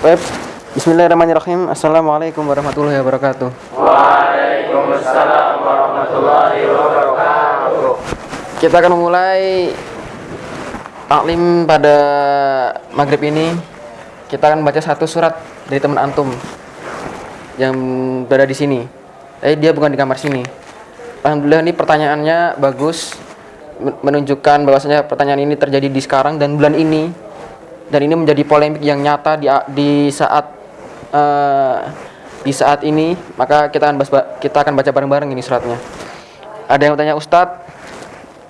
Baik. Bismillahirrahmanirrahim. Assalamualaikum warahmatullahi wabarakatuh. Waalaikumsalam warahmatullahi wabarakatuh. Kita akan memulai taklim pada maghrib ini. Kita akan baca satu surat dari teman antum yang berada di sini. Tapi dia bukan di kamar sini. Alhamdulillah ini pertanyaannya bagus men- menunjukkan bahwasanya pertanyaan ini terjadi di sekarang dan bulan ini dan ini menjadi polemik yang nyata di di saat eh, di saat ini maka kita akan bahas- kita akan baca bareng-bareng ini suratnya. Ada yang bertanya Ustadz,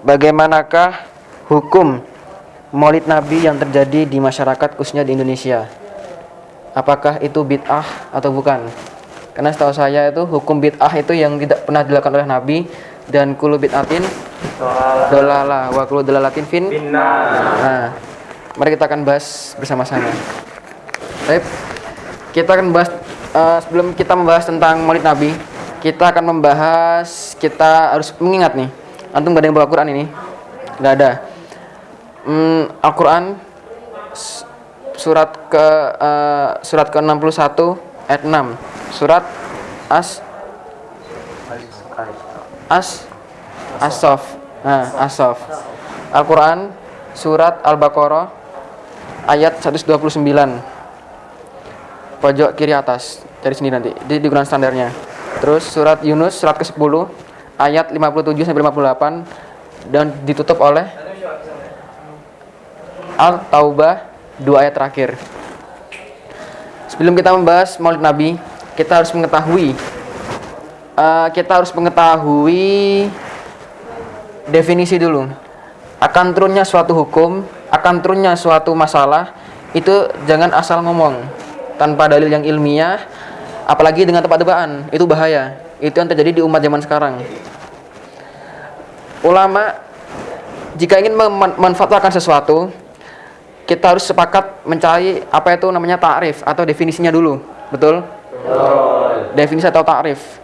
bagaimanakah hukum Maulid Nabi yang terjadi di masyarakat khususnya di Indonesia? Apakah itu bid'ah atau bukan? Karena setahu saya itu hukum bid'ah itu yang tidak pernah dilakukan oleh Nabi dan kulu bid'atin dolalah wa kulu dolalatin fin Nah, mari kita akan bahas bersama-sama. Baik, kita akan bahas eh, sebelum kita membahas tentang Maulid Nabi, kita akan membahas kita harus mengingat nih. Antum gak ada yang bawa Quran ini? Gak ada. Hmm, Al-Quran surat ke eh, surat ke-61 ayat 6. Surat As As As-Saff. Nah, As-Saff. Al-Quran surat Al-Baqarah ayat 129 pojok kiri atas cari sini nanti di digunakan standarnya. Terus surat Yunus surat ke-10 ayat 57 sampai 58 dan ditutup oleh Al-Taubah dua ayat terakhir. Sebelum kita membahas Maulid Nabi kita harus mengetahui eh, kita harus mengetahui definisi dulu. Akan turunnya suatu hukum akan turunnya suatu masalah itu jangan asal ngomong tanpa dalil yang ilmiah apalagi dengan tebak-tebakan itu bahaya. Itu yang terjadi di umat zaman sekarang. Ulama jika ingin mem- memanfaatkan sesuatu kita harus sepakat mencari apa itu namanya ta'rif atau definisinya dulu. Betul? Definisi atau ta'rif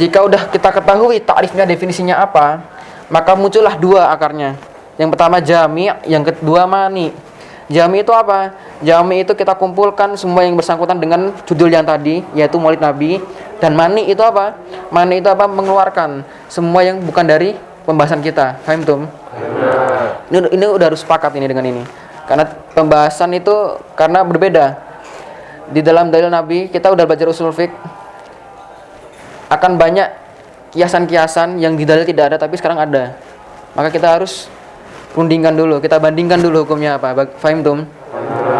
jika udah kita ketahui ta'rifnya definisinya apa maka muncullah dua akarnya yang pertama jami yang kedua mani. Jami itu apa? Jami itu kita kumpulkan semua yang bersangkutan dengan judul yang tadi yaitu maulid nabi. Dan mani itu apa? Mani itu apa? Mengeluarkan semua yang bukan dari pembahasan kita. Paham tum ini, ini udah harus sepakat ini dengan ini. Karena pembahasan itu karena berbeda. Di dalam dalil nabi kita udah belajar usul fiqh. Akan banyak kiasan-kiasan yang di dalil tidak ada tapi sekarang ada. Maka kita harus rundingkan dulu kita bandingkan dulu hukumnya apa fahim tum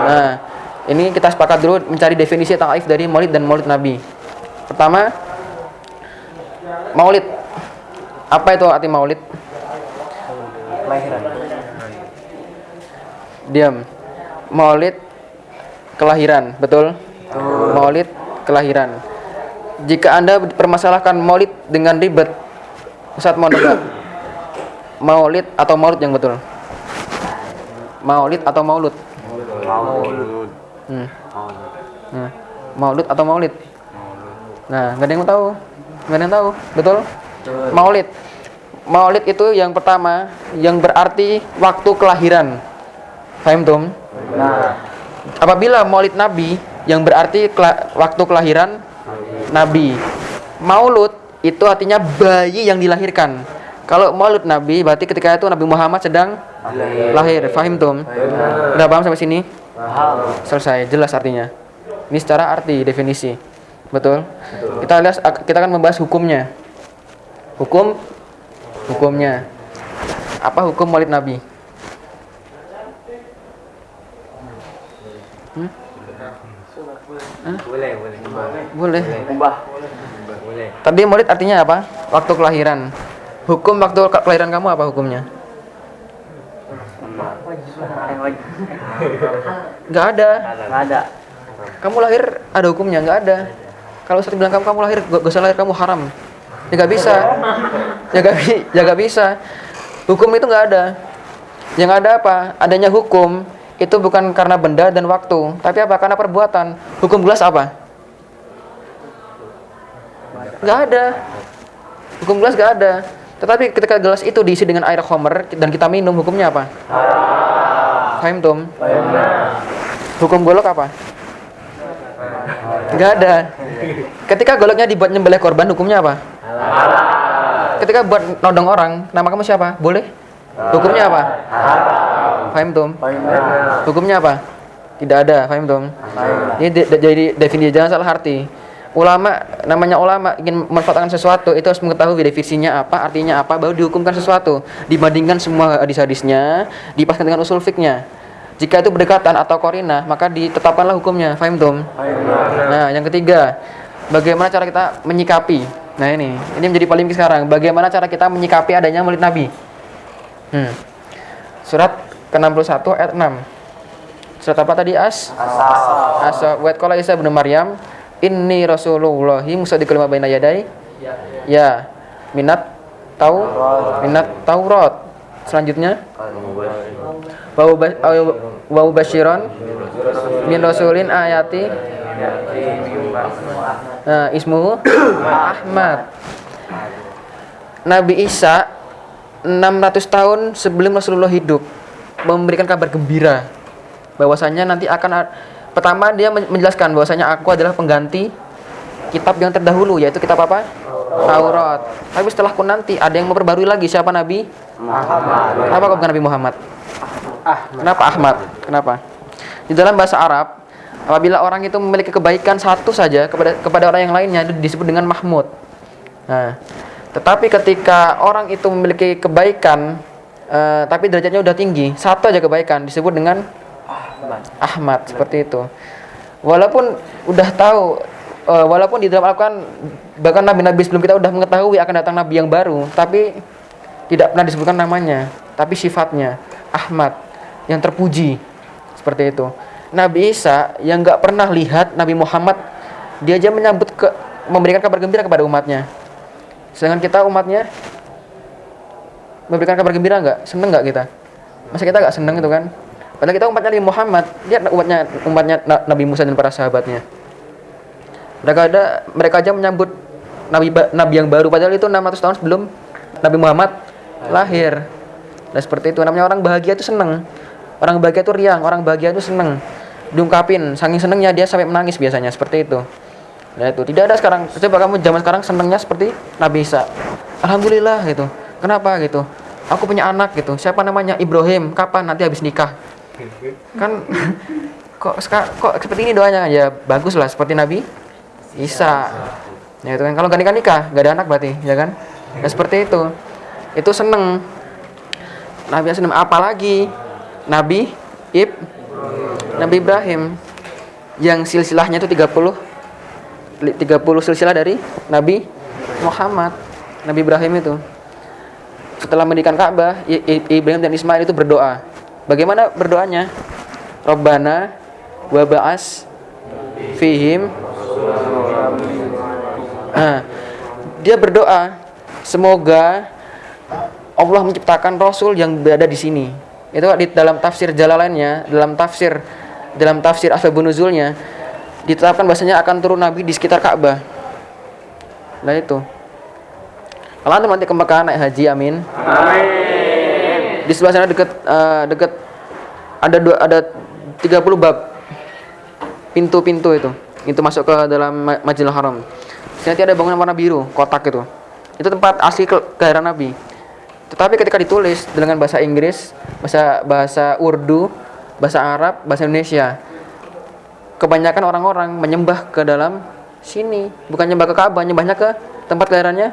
nah ini kita sepakat dulu mencari definisi ta'if dari maulid dan maulid nabi. Pertama maulid. Apa itu arti maulid? Diam. Maulid kelahiran. Betul? Maulid kelahiran. Jika anda permasalahkan maulid dengan ribet Ustadz mau maulid atau maulud yang betul? Maulid atau maulud? Maulud. hmm. nah, maulud atau maulid? Nah nggak ada yang tahu. Nggak ada yang tahu. Betul? Maulid. Maulid itu yang pertama yang berarti waktu kelahiran. Paham tum Nah, apabila maulid nabi yang berarti kela- waktu kelahiran nabi. Maulud itu artinya bayi yang dilahirkan kalau maulud nabi berarti ketika itu nabi Muhammad sedang lahir fahim tum udah paham sampai sini paham. selesai jelas artinya ini secara arti definisi betul kita lihat kita akan membahas hukumnya hukum hukumnya apa hukum maulid nabi Boleh, boleh. boleh Ubah. Boleh. Tadi maulid artinya apa? Waktu kelahiran. Hukum waktu ke- kelahiran kamu apa hukumnya? Nggak ada. Nggak ada. Kamu lahir ada hukumnya? Nggak ada. Kalau Ustaz bilang kamu kamu lahir gak, gak usah lahir kamu haram. Ya nggak bisa. Ya nggak bi- ya nggak bisa. Hukum itu nggak ada. Yang ada apa? Adanya hukum itu bukan karena benda dan waktu, tapi apa? Karena perbuatan. Hukum gelas apa? Nggak ada. Hukum gelas nggak ada. Tetapi ketika gelas itu diisi dengan air homer dan kita minum, hukumnya apa? Fahim tum? Hukum golok apa? Nggak ada. Ketika goloknya dibuat nyembelih korban, hukumnya apa? Ketika buat nodong orang, nama kamu siapa? Boleh? Hukumnya apa? Fahim tum? Hukumnya apa? Tidak ada, fahim tum? Ini jadi definisi jangan salah arti. Ulama namanya ulama ingin memanfaatkan sesuatu itu harus mengetahui definisinya apa, artinya apa, baru dihukumkan sesuatu. Dibandingkan semua hadis-hadisnya, dipaskan dengan usul fiknya. Jika itu berdekatan atau korina, maka ditetapkanlah hukumnya. Fahim tum? Nah, yang ketiga, bagaimana cara kita menyikapi? Nah ini, ini menjadi polemik sekarang. Bagaimana cara kita menyikapi adanya maulid Nabi? Hmm. Surat ke-61 ayat 6. Surat apa tadi As? Asa wa qala Isa bin Maryam, "Inni Rasulullahi musaddiqul lima baina yadai." Ya. Minat tau minat Taurat. Selanjutnya wa uba- wa ubasyiron min rasulin ayati Nah, ismuhu Ahmad. Nabi Isa 600 tahun sebelum Rasulullah hidup memberikan kabar gembira bahwasanya nanti akan pertama dia men- menjelaskan bahwasanya aku adalah pengganti kitab yang terdahulu yaitu kitab apa? Taurat. Tapi setelahku nanti ada yang memperbarui lagi siapa Nabi? Muhammad. Apa kau bukan Nabi Muhammad? Kenapa Ahmad? Kenapa? Di dalam bahasa Arab, apabila orang itu memiliki kebaikan satu saja kepada kepada orang yang lainnya itu disebut dengan Mahmud. Nah, tetapi ketika orang itu memiliki kebaikan eh, tapi derajatnya udah tinggi, satu aja kebaikan disebut dengan Ahmad seperti itu. Walaupun udah tahu eh, walaupun di dalam Al-Qur'an bahkan nabi-nabi sebelum kita udah mengetahui akan datang nabi yang baru, tapi tidak pernah disebutkan namanya, tapi sifatnya Ahmad yang terpuji seperti itu. Nabi Isa yang nggak pernah lihat Nabi Muhammad, dia aja menyambut ke memberikan kabar gembira kepada umatnya. Sedangkan kita umatnya memberikan kabar gembira nggak? Seneng nggak kita? Masa kita nggak seneng itu kan? Padahal kita umatnya Nabi Muhammad, lihat umatnya umatnya Na- Nabi Musa dan para sahabatnya. Mereka ada mereka aja menyambut nabi nabi yang baru padahal itu 600 tahun sebelum Nabi Muhammad lahir. Nah seperti itu namanya orang bahagia itu seneng. Orang bahagia itu riang, orang bahagia itu seneng. Diungkapin, saking senengnya dia sampai menangis biasanya seperti itu. Nah itu tidak ada sekarang. Coba kamu zaman sekarang senengnya seperti Nabi Isa. Alhamdulillah gitu. Kenapa gitu? Aku punya anak gitu. Siapa namanya? Ibrahim. Kapan nanti habis nikah? Kan kok kok seperti ini doanya ya bagus lah seperti Nabi Isa. Ya itu kan kalau gak nikah nikah gak ada anak berarti ya kan? Ya seperti itu. Itu seneng. Nabi seneng. apalagi Nabi Ib Nabi Ibrahim yang silsilahnya itu 30 li- 30 silsilah dari Nabi Muhammad Nabi Ibrahim itu setelah mendirikan Ka'bah Ibrahim dan Ismail itu berdoa bagaimana berdoanya? Rabbana wa ba'as fihim. Nah, dia berdoa semoga Allah menciptakan Rasul yang berada di sini. Itu di dalam tafsir Jalalainnya dalam tafsir dalam tafsir asbabun nuzulnya ditetapkan bahasanya akan turun Nabi di sekitar Ka'bah. Nah itu. Kalau nanti ke Mekah naik haji amin di sebelah sana deket eh, deket ada dua ada 30 bab. Pintu-pintu itu. Itu masuk ke dalam Ma- Masjidil Haram. Nanti ada bangunan warna biru kotak itu. Itu tempat asli ke kelahiran Nabi. Tetapi ketika ditulis dengan bahasa Inggris bahasa bahasa Urdu bahasa Arab bahasa Indonesia kebanyakan orang-orang menyembah ke dalam sini. Bukan nyembah ke Ka'bah nyembahnya ke tempat kelahirannya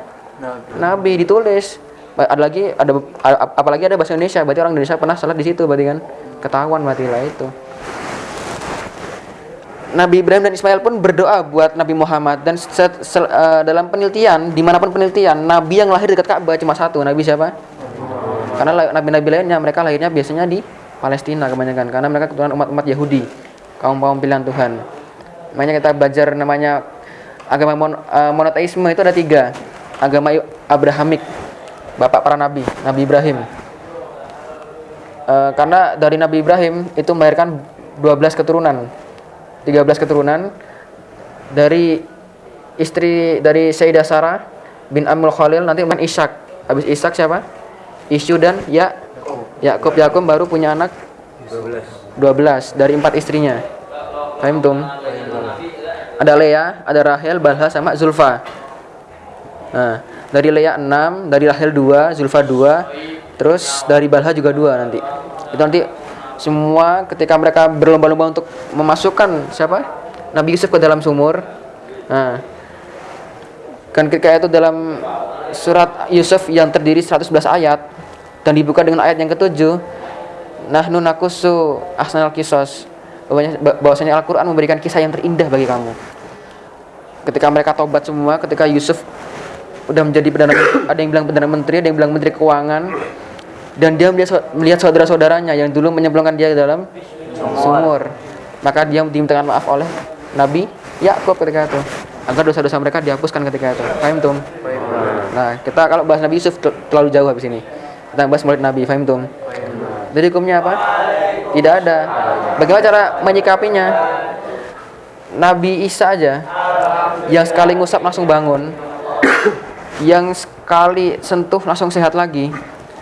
Nabi. Ditulis. Ba- ada lagi ada apalagi ada bahasa Indonesia. Berarti orang Indonesia pernah salat di situ berarti kan? Ketahuan berarti lah itu. Nabi Ibrahim dan Ismail pun berdoa buat Nabi Muhammad. Dan se- se- eh, dalam penelitian di mana pun penelitian Nabi yang lahir dekat Ka'bah cuma satu. Nabi siapa? Karena Nabi-Nabi lainnya mereka lahirnya biasanya di Palestina kebanyakan. Karena mereka keturunan umat-umat Yahudi kaum kaum pilihan Tuhan. Makanya kita belajar namanya agama mon- eh, monoteisme itu ada tiga. Agama Abrahamik bapak para nabi Nabi Ibrahim. Eh, karena dari Nabi Ibrahim itu melahirkan 12 keturunan 13 keturunan dari istri dari Sayyidah Sarah bin Amul Khalil nanti main Ishak. Habis Ishak siapa? Isyu dan Ya Yakub Yakub baru punya anak 12 dari empat istrinya. Paham tum? Ada Lea, ada Rahel, Balha sama Zulfa. Nah, dari Lea 6, dari Rahel 2, Zulfa 2, terus dari Balha juga 2 nanti. Itu nanti semua ketika mereka berlomba-lomba untuk memasukkan siapa? Nabi Yusuf ke dalam sumur. Nah, kan ketika itu dalam surat Yusuf yang terdiri 111 ayat dan dibuka dengan ayat yang ketujuh nahnu nakusu ahsanal kisos bahwasanya Al-Qur'an memberikan kisah yang terindah bagi kamu ketika mereka tobat semua ketika Yusuf udah menjadi perdana ada yang bilang perdana menteri ada yang bilang menteri keuangan. Dan dia melihat, melihat saudara-saudaranya yang dulu menyemplungkan dia ke dalam sumur. Maka dia dimintakan maaf oleh Nabi. Yakub ketika itu. Agar dosa-dosa mereka dihapuskan ketika itu. Paham tum? Nah kita kalau bahas Nabi Yusuf terlalu jauh habis ini. Kita bahas murid Nabi paham tum? Jadi hukumnya apa? Tidak ada. Bagaimana cara menyikapinya? Nabi Isa aja yang sekali ngusap langsung bangun yang sekali sentuh langsung sehat lagi.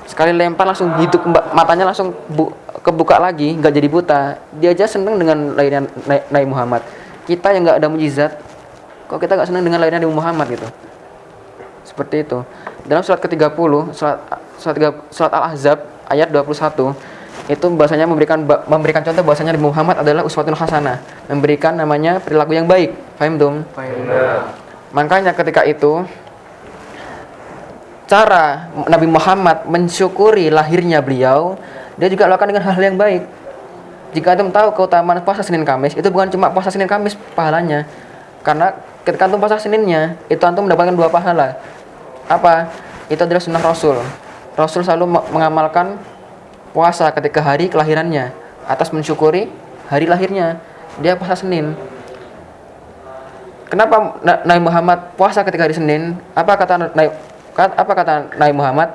Sekali lempar langsung hidup kemba- matanya langsung bu- kebuka lagi nggak jadi buta. Dia aja seneng dengan lahirnya Nabi Muhammad. Kita yang nggak ada mujizat kok kita nggak seneng dengan lahirnya Nabi Muhammad gitu? Seperti itu. Dalam surat ke-30 surat surat, surat Al-Ahzab ayat 21 itu bahasanya memberikan memberikan contoh bahwasanya Nabi Muhammad adalah uswatun hasanah. Memberikan namanya perilaku yang baik. Paham dong makanya ketika itu cara Nabi Muhammad mensyukuri lahirnya beliau, dia juga lakukan dengan hal yang baik. Jika antum tahu keutamaan puasa Senin Kamis, itu bukan cuma puasa Senin Kamis pahalanya. Karena ketika antum puasa Seninnya, itu antum mendapatkan dua pahala. Apa? Itu adalah sunnah Rasul. Rasul selalu me- mengamalkan puasa ketika hari kelahirannya atas mensyukuri hari lahirnya. Dia puasa Senin. Kenapa Na- Nabi Muhammad puasa ketika hari Senin? Apa kata Nabi apa kata Nabi Muhammad?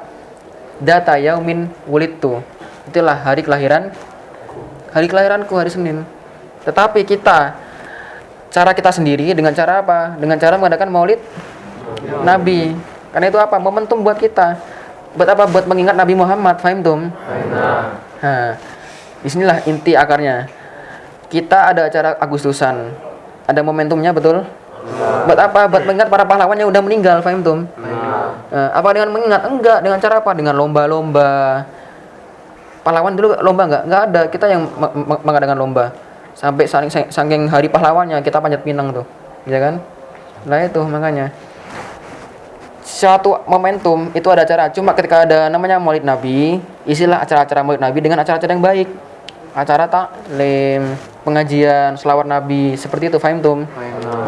Data yaumin wulidtu. Itulah hari kelahiran hari kelahiranku hari Senin. Tetapi kita cara kita sendiri dengan cara apa? Dengan cara mengadakan Maulid Nabi. Karena itu apa? Momentum buat kita. Buat apa? Buat mengingat Nabi Muhammad, fahim tum? Nah, di sinilah inti akarnya. Kita ada acara Agustusan, ada momentumnya betul. Buat apa? Buat mengingat para pahlawan yang udah meninggal, fahim tum? Nah, apa dengan mengingat? Enggak. Dengan cara apa? Dengan lomba-lomba. Pahlawan dulu lomba enggak? Enggak ada. Kita yang me- me- mengadakan lomba. Sampai saking, saking hari pahlawannya kita panjat pinang tuh, ya kan? Nah itu makanya suatu momentum itu ada acara cuma ketika ada namanya Maulid Nabi isilah acara-acara Maulid Nabi dengan acara-acara yang baik acara taklim pengajian selawat Nabi seperti itu fahim tum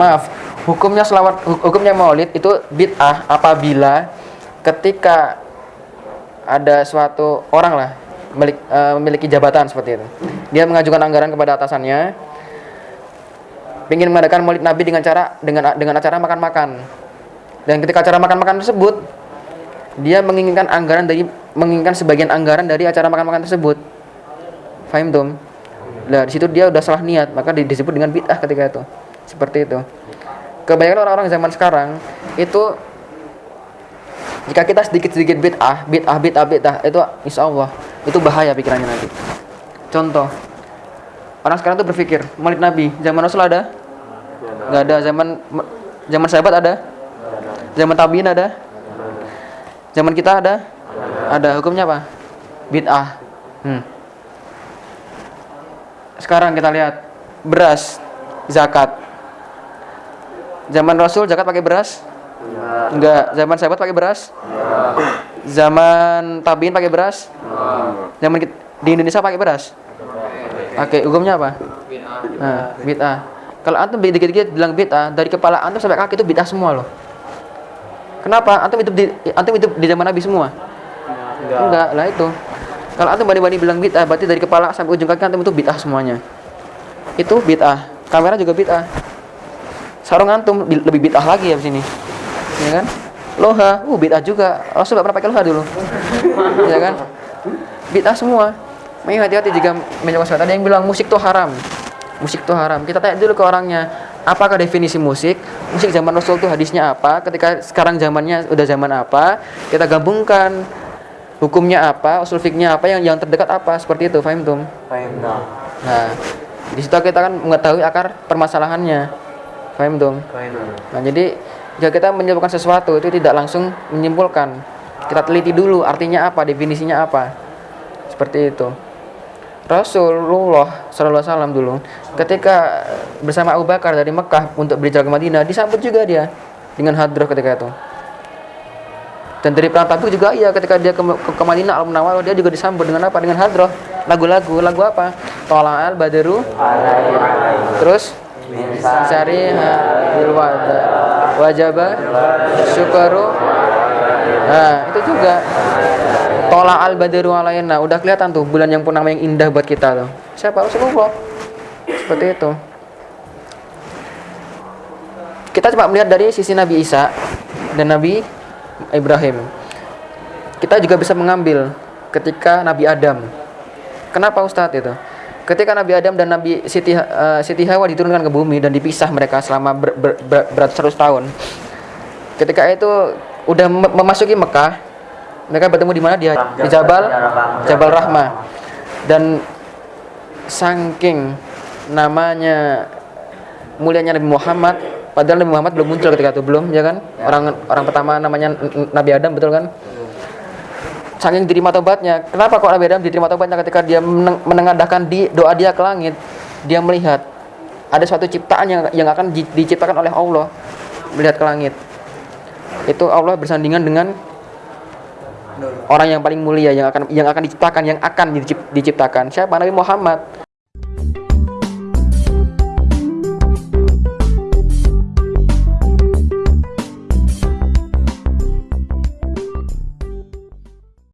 maaf hukumnya selawat hu- hukumnya Maulid itu bid'ah apabila ketika ada suatu orang lah milik, eh, memiliki jabatan seperti itu dia mengajukan anggaran kepada atasannya ingin mengadakan Maulid Nabi dengan cara dengan dengan acara makan-makan dan ketika acara makan-makan tersebut, dia menginginkan anggaran dari menginginkan sebagian anggaran dari acara makan-makan tersebut. Fahim tum? Nah, di situ dia udah salah niat, maka di- disebut dengan bid'ah ketika itu. Seperti itu. Kebanyakan orang-orang zaman sekarang itu jika kita sedikit-sedikit bid'ah, bid'ah, bid'ah, bid'ah, itu insya Allah itu bahaya pikirannya nanti. Contoh, orang sekarang tuh berpikir, Maulid Nabi, zaman Rasul ada? Nggak ada. Zaman zaman sahabat ada? Zaman tabiin ada? Zaman kita ada? Ada. Hukumnya apa? Bid'ah. Hmm. Sekarang kita lihat beras zakat. Zaman Rasul zakat pakai beras? Enggak. Zaman sahabat pakai beras? Zaman tabiin pakai beras? Zaman kit- di Indonesia pakai beras? Pakai. Hukumnya apa? Nah, bid'ah. Kalau antum dikit-dikit bilang bid'ah, dari kepala antum sampai kaki itu bid'ah semua loh. Kenapa? Antum hidup di antum hidup di zaman Nabi semua? Enggak, lah itu. Kalau antum bani-bani bilang bid'ah, berarti dari kepala sampai ujung kaki antum itu bid'ah semuanya. Itu bid'ah. Kamera juga bid'ah. Sarung antum bi- lebih bid'ah lagi ya di sini. Ya kan? Loha, uh bid'ah juga. Rasul nggak pernah pakai loha dulu. ya kan? Bid'ah semua. Makanya hati-hati jika mencoba sesuatu. Ada yang bilang musik tuh haram. Musik tuh haram. Kita tanya dulu ke orangnya, apakah definisi musik? Musik zaman Rasul tuh hadisnya apa? Ketika sekarang zamannya udah zaman apa? Kita gabungkan hukumnya apa, usul fiknya apa, yang yang terdekat apa, seperti itu, fahim tum? Nah, di situ kita kan mengetahui akar permasalahannya. Paham dong? Nah, jadi jika kita menyimpulkan sesuatu itu tidak langsung menyimpulkan. Kita teliti dulu artinya apa, definisinya apa. Seperti itu. Rasulullah Sallallahu Alaihi Wasallam dulu ketika bersama Abu Bakar dari Mekah untuk berhijrah ke Madinah disambut juga dia dengan hadroh ketika itu. Dan dari perang Tabuk juga iya ketika dia ke, ke, ke Madinah Al Munawwarah dia juga disambut dengan apa? Dengan hadroh. Lagu-lagu, lagu apa? Tola'al Badru. Terus Sari bil wada wajaba syukaru nah itu juga tola al badru alaina udah kelihatan tuh bulan yang purnama yang indah buat kita tuh siapa Rasulullah seperti itu kita coba melihat dari sisi Nabi Isa dan Nabi Ibrahim. Kita juga bisa mengambil ketika Nabi Adam. Kenapa Ustadz itu? Ketika Nabi Adam dan Nabi Siti, uh, Siti Hawa diturunkan ke bumi dan dipisah mereka selama ber, ber, ber, beratus tahun ketika itu udah mem- memasuki Mekah mereka bertemu di mana? Dia di Jabal Jabal Rahmah. Dan saking namanya mulianya Nabi Muhammad padahal Nabi Muhammad belum muncul ketika itu belum ya kan? Orang orang pertama namanya Nabi Adam betul kan? Saking diterima tobatnya kenapa kok Nabi Adam diterima tobatnya ketika dia meneng- menengadahkan di doa dia ke langit? Dia melihat ada suatu ciptaan yang yang akan di- diciptakan oleh Allah. Melihat ke langit. Itu Allah bersandingan dengan orang yang paling mulia yang akan yang akan diciptakan yang akan dicip- diciptakan. Siapa? Nabi Muhammad